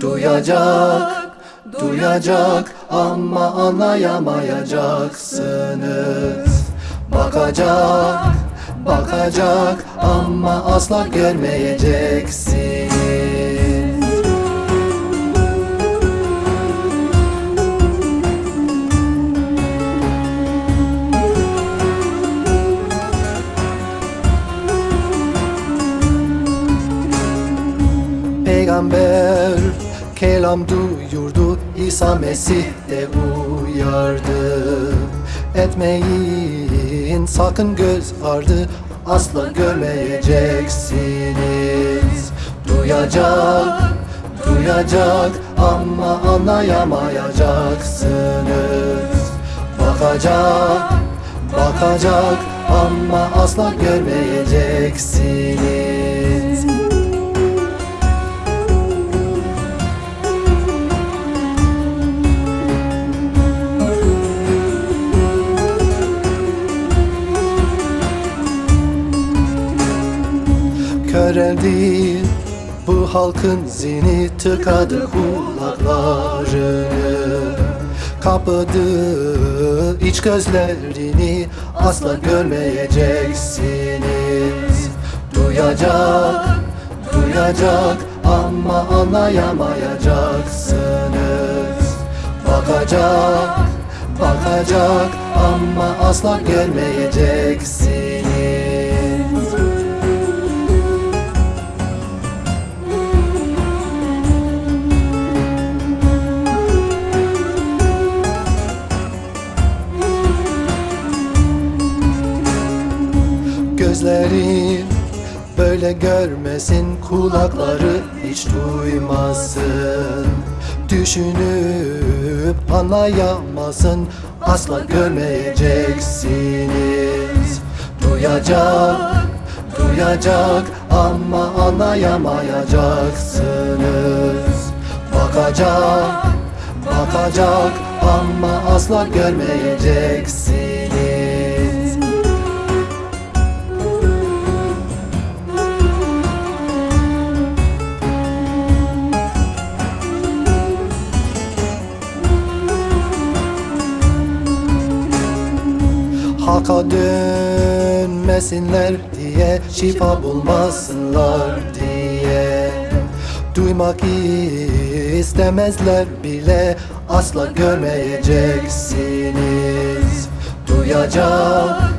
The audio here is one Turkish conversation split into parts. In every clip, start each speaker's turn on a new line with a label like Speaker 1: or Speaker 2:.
Speaker 1: Duyacak, duyacak ama anlayamayacaksınız. Bakacak, bakacak ama asla görmeyeceksiniz Peygamber kelam duyurdu. İsa Mesih de uyardı. Etmeyin sakın göz ardı. Asla görmeyeceksiniz. Duyacak, duyacak ama anlayamayacaksınız. Bakacak, bakacak ama asla görmeyeceksiniz köreldi Bu halkın zihni tıkadı kulaklarını Kapadı iç gözlerini Asla görmeyeceksiniz. Duyacak, duyacak ama anlayamayacaksınız. Bakacak, bakacak ama asla görmeyeceksiniz Gözleri böyle görmesin Kulakları hiç duymasın. Düşünüp anlayamasın Asla görmeyeceksiniz. Duyacak, duyacak ama anlayamayacaksınız. Bakacak, bakacak ama asla görmeyeceksiniz Hakka dönmesinler diye Şifa bulmasınlar diye. Duymak istemezler bile Asla görmeyeceksiniz. Duyacak,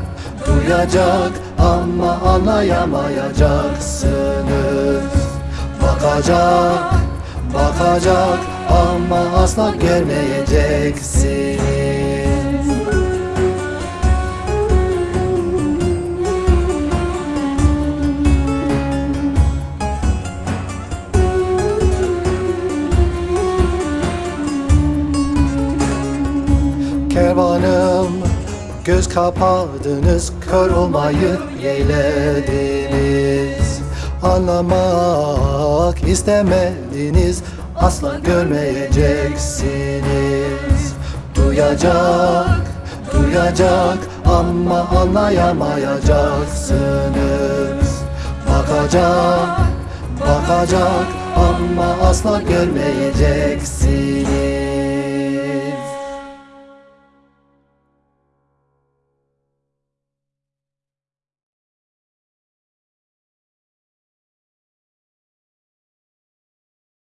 Speaker 1: duyacak ama anlayamayacaksınız. Bakacak, bakacak ama asla görmeyeceksiniz Kervanım. Göz kapadınız Kör olmayı yeğlediniz Anlamak istemediniz Asla görmeyeceksiniz. Duyacak, duyacak ama anlayamayacaksınız. Bakacak, bakacak ama asla görmeyeceksiniz